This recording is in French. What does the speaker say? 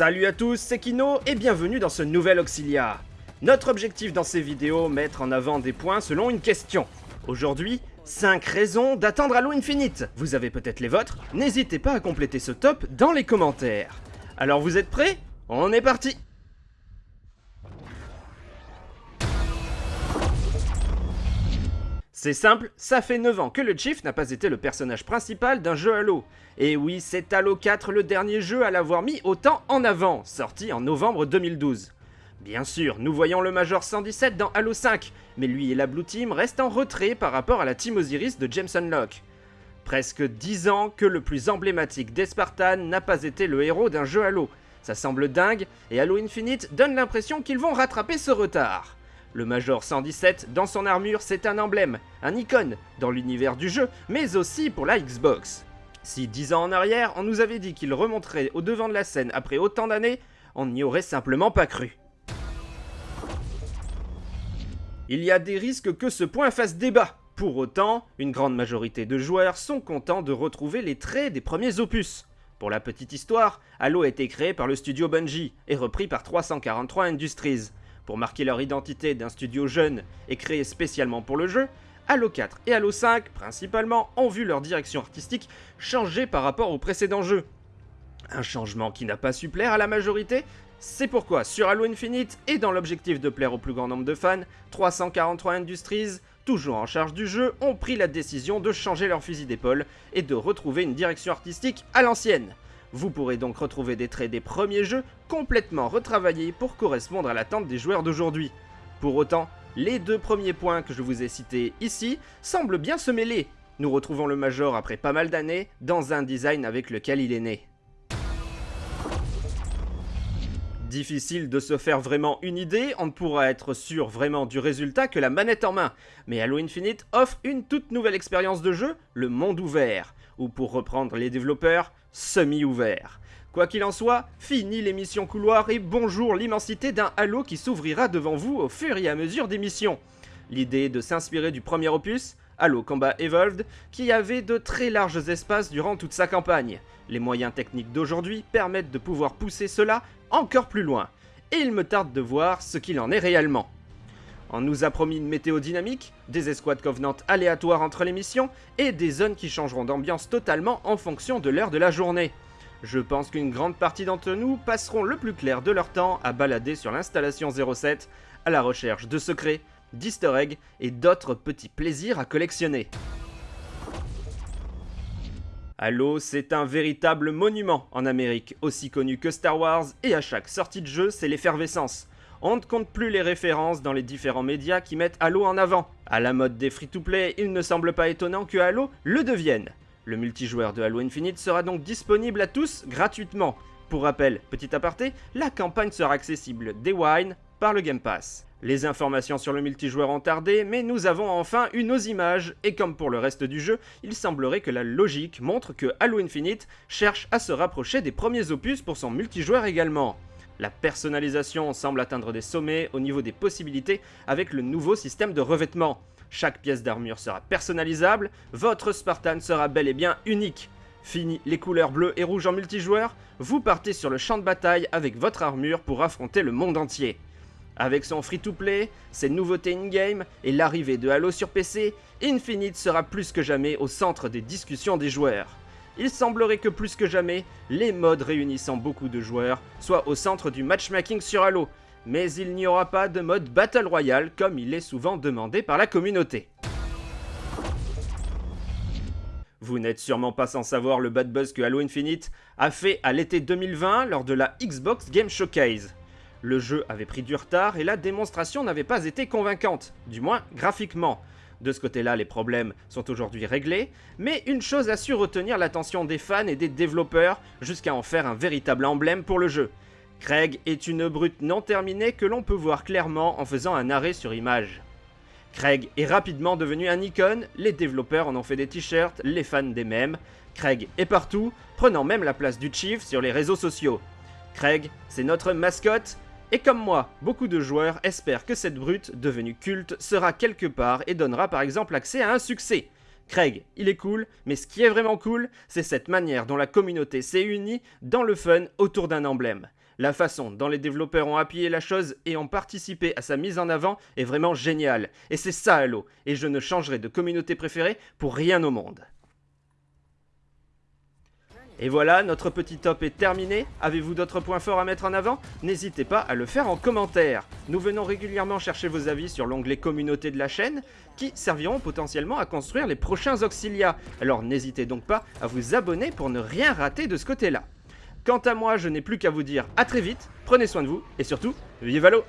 Salut à tous, c'est Kino et bienvenue dans ce nouvel Auxilia. Notre objectif dans ces vidéos, mettre en avant des points selon une question. Aujourd'hui, 5 raisons d'attendre Halo Infinite. Vous avez peut-être les vôtres N'hésitez pas à compléter ce top dans les commentaires. Alors vous êtes prêts? On est parti C'est simple, ça fait 9 ans que le Chief n'a pas été le personnage principal d'un jeu Halo. Et oui, c'est Halo 4 le dernier jeu à l'avoir mis autant en avant, sorti en novembre 2012. Bien sûr, nous voyons le Major 117 dans Halo 5, mais lui et la Blue Team restent en retrait par rapport à la Team Osiris de Jameson Locke. Presque 10 ans que le plus emblématique des Spartans n'a pas été le héros d'un jeu Halo. Ça semble dingue, et Halo Infinite donne l'impression qu'ils vont rattraper ce retard. Le Major 117, dans son armure, c'est un emblème, un icône, dans l'univers du jeu, mais aussi pour la Xbox. Si 10 ans en arrière, on nous avait dit qu'il remonterait au devant de la scène après autant d'années, on n'y aurait simplement pas cru. Il y a des risques que ce point fasse débat. Pour autant, une grande majorité de joueurs sont contents de retrouver les traits des premiers opus. Pour la petite histoire, Halo a été créé par le studio Bungie et repris par 343 Industries. Pour marquer leur identité d'un studio jeune et créé spécialement pour le jeu, Halo 4 et Halo 5, principalement, ont vu leur direction artistique changer par rapport aux précédents jeux. Un changement qui n'a pas su plaire à la majorité, c'est pourquoi sur Halo Infinite et dans l'objectif de plaire au plus grand nombre de fans, 343 Industries, toujours en charge du jeu, ont pris la décision de changer leur fusil d'épaule et de retrouver une direction artistique à l'ancienne. Vous pourrez donc retrouver des traits des premiers jeux complètement retravaillés pour correspondre à l'attente des joueurs d'aujourd'hui. Pour autant, les deux premiers points que je vous ai cités ici semblent bien se mêler. Nous retrouvons le Major après pas mal d'années dans un design avec lequel il est né. Difficile de se faire vraiment une idée, on ne pourra être sûr vraiment du résultat que la manette en main. Mais Halo Infinite offre une toute nouvelle expérience de jeu, le monde ouvert, ou pour reprendre les développeurs, semi-ouvert. Quoi qu'il en soit, fini les missions couloirs et bonjour l'immensité d'un Halo qui s'ouvrira devant vous au fur et à mesure des missions. L'idée de s'inspirer du premier opus, Halo Combat Evolved, qui avait de très larges espaces durant toute sa campagne. Les moyens techniques d'aujourd'hui permettent de pouvoir pousser cela encore plus loin. Et il me tarde de voir ce qu'il en est réellement. On nous a promis une météo dynamique, des escouades Covenant aléatoires entre les missions, et des zones qui changeront d'ambiance totalement en fonction de l'heure de la journée. Je pense qu'une grande partie d'entre nous passeront le plus clair de leur temps à balader sur l'installation 07, à la recherche de secrets, d'easter eggs et d'autres petits plaisirs à collectionner. Halo, c'est un véritable monument en Amérique, aussi connu que Star Wars, et à chaque sortie de jeu, c'est l'effervescence. On ne compte plus les références dans les différents médias qui mettent Halo en avant. À la mode des free-to-play, il ne semble pas étonnant que Halo le devienne. Le multijoueur de Halo Infinite sera donc disponible à tous gratuitement. Pour rappel, petit aparté, la campagne sera accessible dès Wine par le Game Pass. Les informations sur le multijoueur ont tardé, mais nous avons enfin eu nos images, et comme pour le reste du jeu, il semblerait que la logique montre que Halo Infinite cherche à se rapprocher des premiers opus pour son multijoueur également. La personnalisation semble atteindre des sommets au niveau des possibilités avec le nouveau système de revêtement. Chaque pièce d'armure sera personnalisable, votre Spartan sera bel et bien unique. Fini les couleurs bleues et rouges en multijoueur, vous partez sur le champ de bataille avec votre armure pour affronter le monde entier. Avec son free-to-play, ses nouveautés in-game et l'arrivée de Halo sur PC, Infinite sera plus que jamais au centre des discussions des joueurs. Il semblerait que plus que jamais, les modes réunissant beaucoup de joueurs soient au centre du matchmaking sur Halo, mais il n'y aura pas de mode Battle Royale comme il est souvent demandé par la communauté. Vous n'êtes sûrement pas sans savoir le bad buzz que Halo Infinite a fait à l'été 2020 lors de la Xbox Game Showcase. Le jeu avait pris du retard et la démonstration n'avait pas été convaincante, du moins graphiquement. De ce côté-là, les problèmes sont aujourd'hui réglés, mais une chose a su retenir l'attention des fans et des développeurs jusqu'à en faire un véritable emblème pour le jeu. Craig est une brute non terminée que l'on peut voir clairement en faisant un arrêt sur image. Craig est rapidement devenu un icône, les développeurs en ont fait des t-shirts, les fans des mêmes. Craig est partout, prenant même la place du Chief sur les réseaux sociaux. Craig, c'est notre mascotte, et comme moi, beaucoup de joueurs espèrent que cette brute, devenue culte, sera quelque part et donnera par exemple accès à un succès. Craig, il est cool, mais ce qui est vraiment cool, c'est cette manière dont la communauté s'est unie dans le fun autour d'un emblème. La façon dont les développeurs ont appuyé la chose et ont participé à sa mise en avant est vraiment géniale. Et c'est ça Halo, et je ne changerai de communauté préférée pour rien au monde. Et voilà, notre petit top est terminé. Avez-vous d'autres points forts à mettre en avant? N'hésitez pas à le faire en commentaire. Nous venons régulièrement chercher vos avis sur l'onglet communauté de la chaîne, qui serviront potentiellement à construire les prochains Auxilia. Alors n'hésitez donc pas à vous abonner pour ne rien rater de ce côté-là. Quant à moi, je n'ai plus qu'à vous dire à très vite, prenez soin de vous, et surtout, vive Valo